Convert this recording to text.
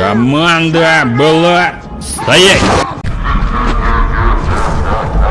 Команда была... Стоять!